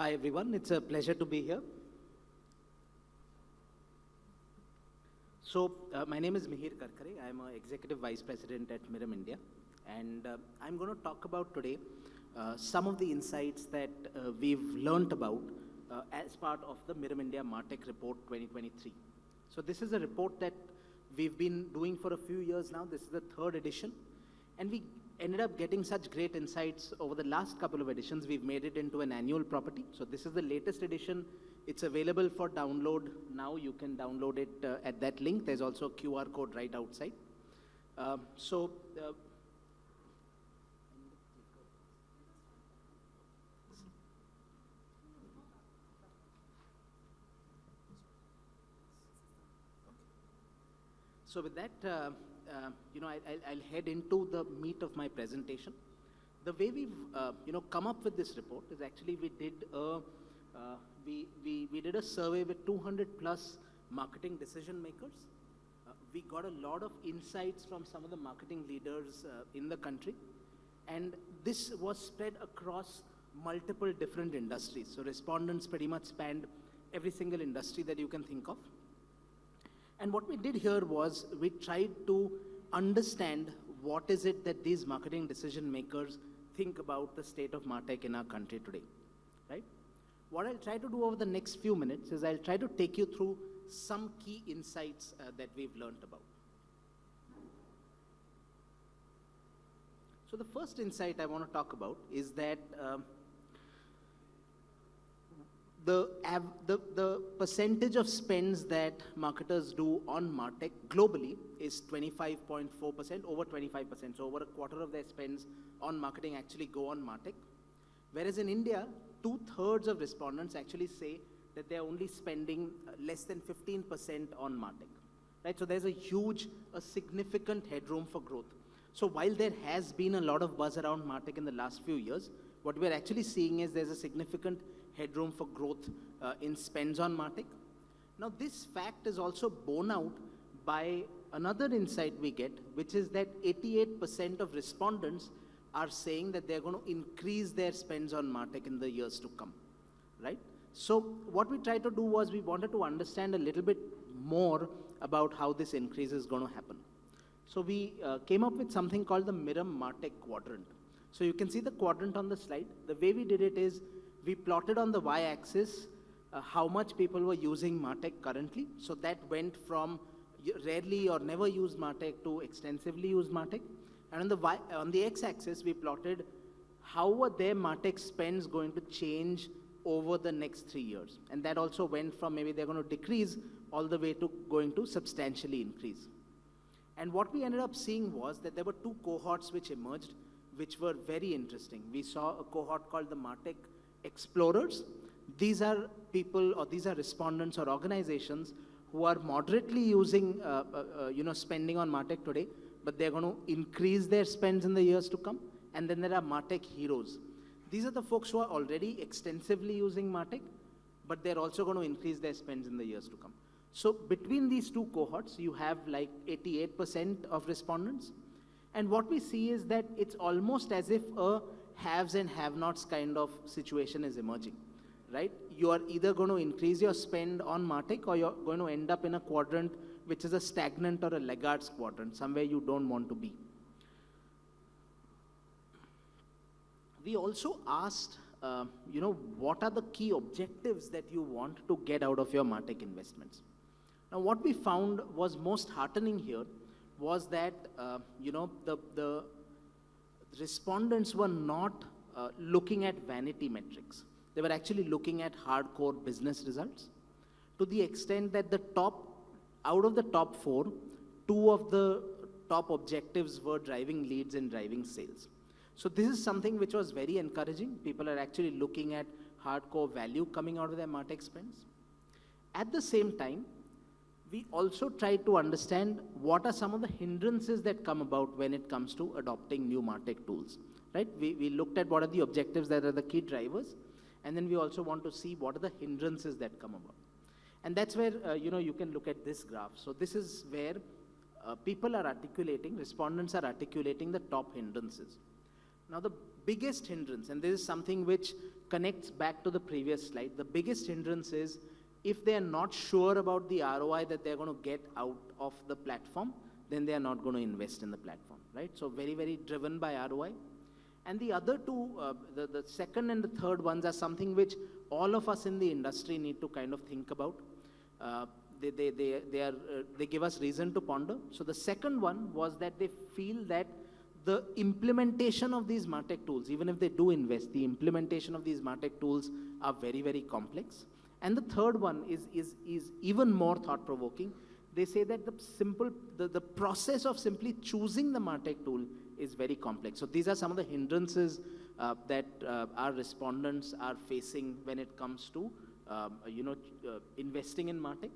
Hi everyone, it's a pleasure to be here. So, uh, my name is Mihir Karkare. I'm an Executive Vice President at Mirum India. And uh, I'm going to talk about today uh, some of the insights that uh, we've learned about uh, as part of the Mirum India Martech Report 2023. So, this is a report that we've been doing for a few years now. This is the third edition. And we ended up getting such great insights over the last couple of editions. We've made it into an annual property. So this is the latest edition. It's available for download now. You can download it uh, at that link. There's also a QR code right outside. Uh, so uh, So with that, uh, you know, I, will head into the meat of my presentation. The way we've, uh, you know, come up with this report is actually we did a, uh, we, we, we did a survey with 200 plus marketing decision makers. Uh, we got a lot of insights from some of the marketing leaders uh, in the country. And this was spread across multiple different industries. So respondents pretty much spanned every single industry that you can think of. And what we did here was we tried to understand what is it that these marketing decision makers think about the state of MarTech in our country today, right? What I'll try to do over the next few minutes is I'll try to take you through some key insights uh, that we've learned about. So the first insight I want to talk about is that um, the, the, the percentage of spends that marketers do on MarTech globally is 25.4%, over 25%. So over a quarter of their spends on marketing actually go on MarTech. Whereas in India, two-thirds of respondents actually say that they're only spending uh, less than 15% on MarTech. Right? So there's a huge, a significant headroom for growth. So while there has been a lot of buzz around MarTech in the last few years, what we're actually seeing is there's a significant headroom for growth uh, in spends on MarTech. Now, this fact is also borne out by another insight we get, which is that 88% of respondents are saying that they're going to increase their spends on MarTech in the years to come, right? So what we tried to do was we wanted to understand a little bit more about how this increase is going to happen. So we uh, came up with something called the Mirum MarTech quadrant. So you can see the quadrant on the slide. The way we did it is we plotted on the y-axis uh, how much people were using MarTech currently. So that went from rarely or never used MarTech to extensively used MarTech. And on the, y, on the x-axis, we plotted how were their MarTech spends going to change over the next three years. And that also went from maybe they're going to decrease all the way to going to substantially increase. And what we ended up seeing was that there were two cohorts which emerged, which were very interesting. We saw a cohort called the MarTech explorers. These are people or these are respondents or organizations who are moderately using, uh, uh, uh, you know, spending on MarTech today, but they're going to increase their spends in the years to come. And then there are MarTech heroes. These are the folks who are already extensively using MarTech, but they're also going to increase their spends in the years to come. So between these two cohorts, you have like 88% of respondents. And what we see is that it's almost as if a haves and have-nots kind of situation is emerging, right? You are either going to increase your spend on MarTech or you're going to end up in a quadrant which is a stagnant or a laggards quadrant, somewhere you don't want to be. We also asked, uh, you know, what are the key objectives that you want to get out of your MarTech investments? Now, what we found was most heartening here was that, uh, you know, the, the respondents were not uh, looking at vanity metrics. They were actually looking at hardcore business results to the extent that the top, out of the top four, two of the top objectives were driving leads and driving sales. So this is something which was very encouraging. People are actually looking at hardcore value coming out of their MarTech spends. At the same time, we also try to understand what are some of the hindrances that come about when it comes to adopting new MarTech tools, right? We, we looked at what are the objectives that are the key drivers, and then we also want to see what are the hindrances that come about. And that's where, uh, you know, you can look at this graph. So this is where uh, people are articulating, respondents are articulating the top hindrances. Now the biggest hindrance, and this is something which connects back to the previous slide. The biggest hindrance is if they are not sure about the ROI that they're going to get out of the platform, then they are not going to invest in the platform, right? So very, very driven by ROI. And the other two, uh, the, the second and the third ones are something which all of us in the industry need to kind of think about. Uh, they, they, they, they, are, uh, they give us reason to ponder. So the second one was that they feel that the implementation of these MarTech tools, even if they do invest, the implementation of these MarTech tools are very, very complex. And the third one is, is, is even more thought-provoking. They say that the simple, the, the process of simply choosing the MarTech tool is very complex. So these are some of the hindrances uh, that uh, our respondents are facing when it comes to, um, you know, uh, investing in MarTech.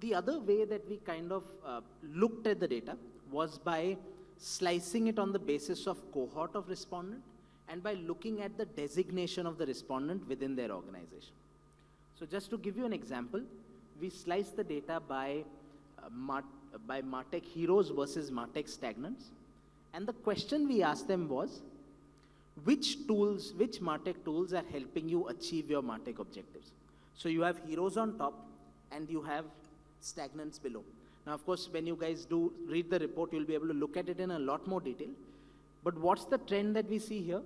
The other way that we kind of uh, looked at the data was by slicing it on the basis of cohort of respondent and by looking at the designation of the respondent within their organization. So just to give you an example, we sliced the data by, uh, by MarTech heroes versus MarTech stagnants. And the question we asked them was, which tools, which MarTech tools are helping you achieve your MarTech objectives? So you have heroes on top and you have stagnants below. Now, of course, when you guys do read the report, you'll be able to look at it in a lot more detail. But what's the trend that we see here?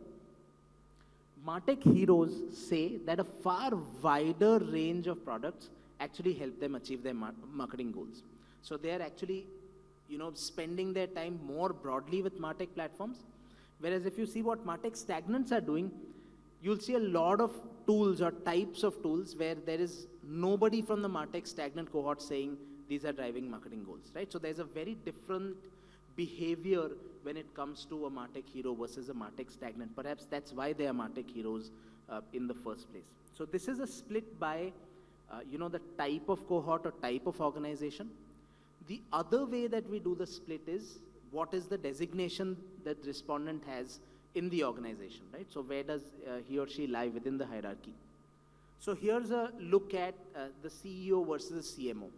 Martech heroes say that a far wider range of products actually help them achieve their mar marketing goals. So they are actually, you know, spending their time more broadly with Martech platforms. Whereas if you see what Martech stagnants are doing, you'll see a lot of tools or types of tools where there is nobody from the Martech stagnant cohort saying these are driving marketing goals, right? So there's a very different behavior when it comes to a Martech hero versus a Martech stagnant. Perhaps that's why they are Martech heroes uh, in the first place. So this is a split by, uh, you know, the type of cohort or type of organization. The other way that we do the split is what is the designation that respondent has in the organization, right? So where does uh, he or she lie within the hierarchy? So here's a look at uh, the CEO versus the CMO.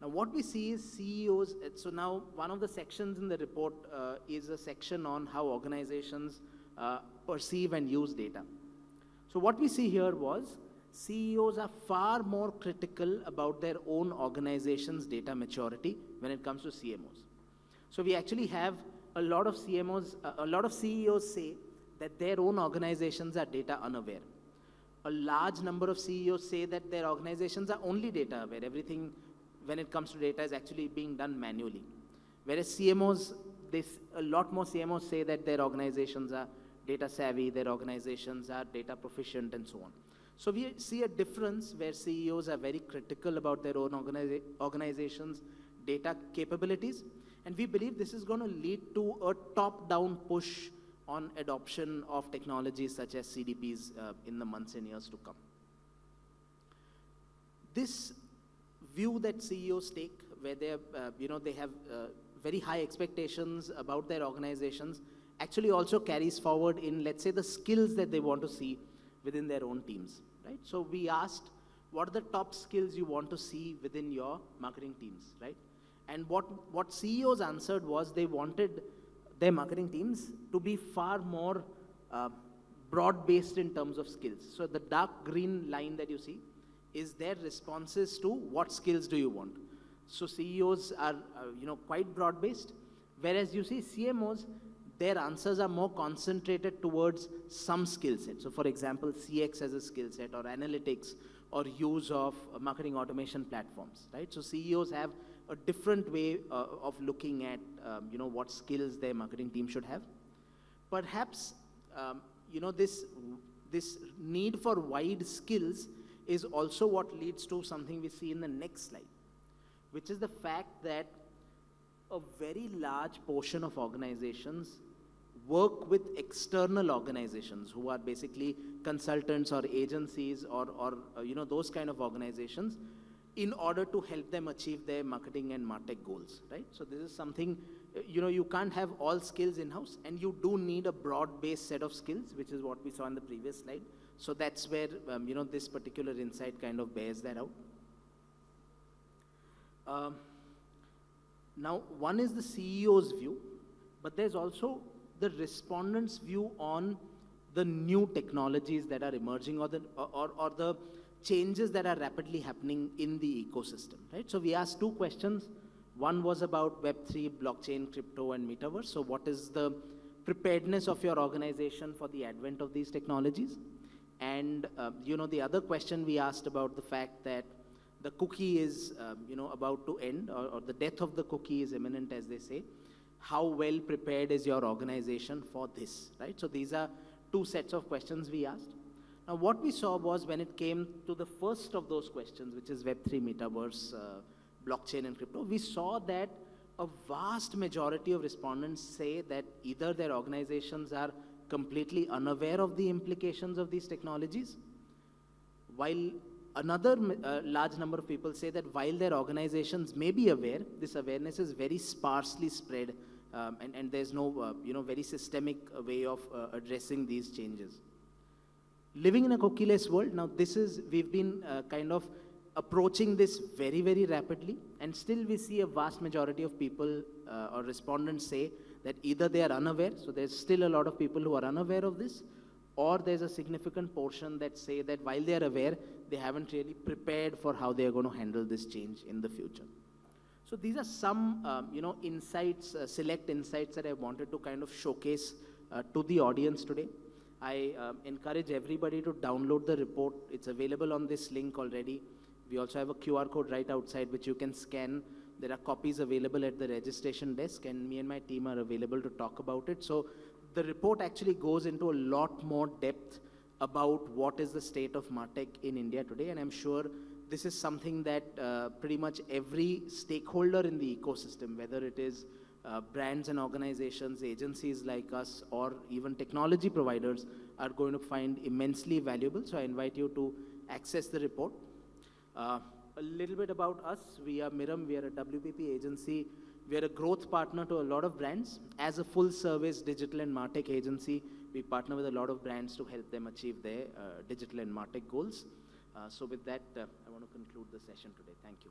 Now, what we see is CEOs. Uh, so now, one of the sections in the report uh, is a section on how organizations uh, perceive and use data. So what we see here was CEOs are far more critical about their own organization's data maturity when it comes to CMOs. So we actually have a lot of CMOs, a lot of CEOs say that their own organizations are data unaware. A large number of CEOs say that their organizations are only data aware. Everything when it comes to data is actually being done manually. Whereas CMOs, this, a lot more CMOs say that their organizations are data savvy, their organizations are data proficient and so on. So we see a difference where CEOs are very critical about their own organiza organizations' data capabilities. And we believe this is going to lead to a top-down push on adoption of technologies such as CDPs uh, in the months and years to come. This view that CEOs take, where they, uh, you know, they have uh, very high expectations about their organizations, actually also carries forward in, let's say, the skills that they want to see within their own teams, right? So we asked, what are the top skills you want to see within your marketing teams, right? And what, what CEOs answered was they wanted their marketing teams to be far more uh, broad-based in terms of skills. So the dark green line that you see is their responses to what skills do you want. So CEOs are, uh, you know, quite broad-based, whereas you see CMOs, their answers are more concentrated towards some skill set. So for example, CX as a skill set or analytics or use of uh, marketing automation platforms, right? So CEOs have a different way uh, of looking at, um, you know, what skills their marketing team should have. Perhaps, um, you know, this, this need for wide skills is also what leads to something we see in the next slide, which is the fact that a very large portion of organizations work with external organizations who are basically consultants or agencies or, or uh, you know, those kind of organizations in order to help them achieve their marketing and martech goals, right? So this is something, uh, you know, you can't have all skills in-house and you do need a broad-based set of skills, which is what we saw in the previous slide. So that's where, um, you know, this particular insight kind of bears that out. Um, now, one is the CEO's view, but there's also the respondent's view on the new technologies that are emerging or the, or, or the changes that are rapidly happening in the ecosystem, right? So we asked two questions. One was about Web3, blockchain, crypto, and metaverse. So what is the preparedness of your organization for the advent of these technologies? And, uh, you know, the other question we asked about the fact that the cookie is, um, you know, about to end, or, or, the death of the cookie is imminent, as they say. How well prepared is your organization for this, right? So these are two sets of questions we asked. Now, what we saw was when it came to the first of those questions, which is Web3, Metaverse, uh, blockchain, and crypto, we saw that a vast majority of respondents say that either their organizations are completely unaware of the implications of these technologies, while another uh, large number of people say that while their organizations may be aware, this awareness is very sparsely spread um, and, and, there's no, uh, you know, very systemic way of uh, addressing these changes. Living in a cookieless world, now this is, we've been uh, kind of approaching this very, very rapidly, and still we see a vast majority of people uh, or respondents say that either they are unaware, so there's still a lot of people who are unaware of this, or there's a significant portion that say that while they are aware, they haven't really prepared for how they are going to handle this change in the future. So these are some, um, you know, insights, uh, select insights that I wanted to kind of showcase uh, to the audience today. I um, encourage everybody to download the report. It's available on this link already. We also have a QR code right outside which you can scan. There are copies available at the registration desk and me and my team are available to talk about it. So the report actually goes into a lot more depth about what is the state of MarTech in India today. And I'm sure this is something that uh, pretty much every stakeholder in the ecosystem, whether it is uh, brands and organizations, agencies like us, or even technology providers, are going to find immensely valuable. So I invite you to access the report. Uh, a little bit about us. We are Mirum. We are a WPP agency. We are a growth partner to a lot of brands. As a full-service digital and MarTech agency, we partner with a lot of brands to help them achieve their uh, digital and MarTech goals. Uh, so with that, uh, I want to conclude the session today. Thank you.